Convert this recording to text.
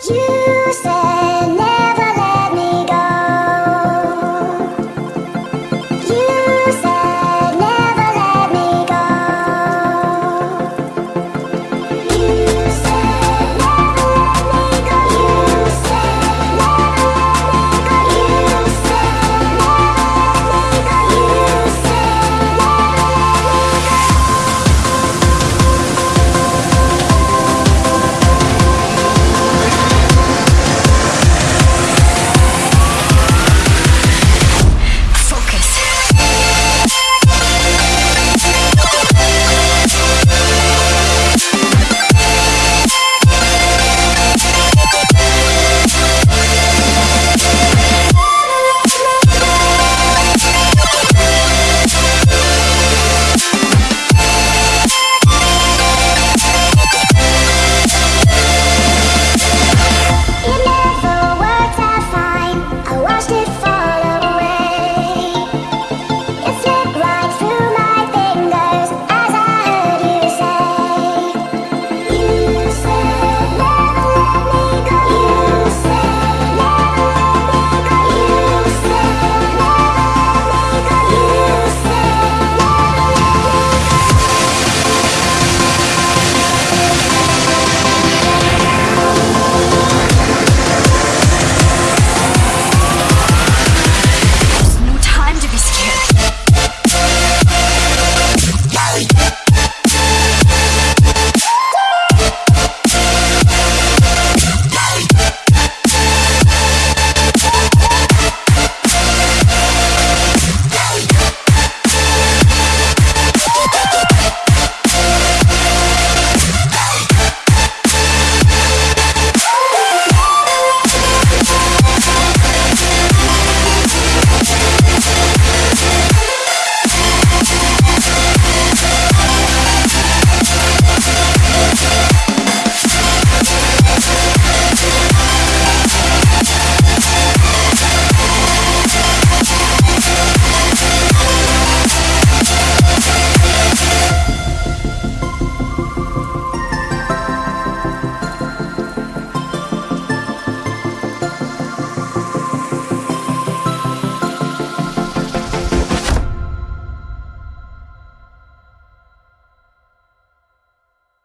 You said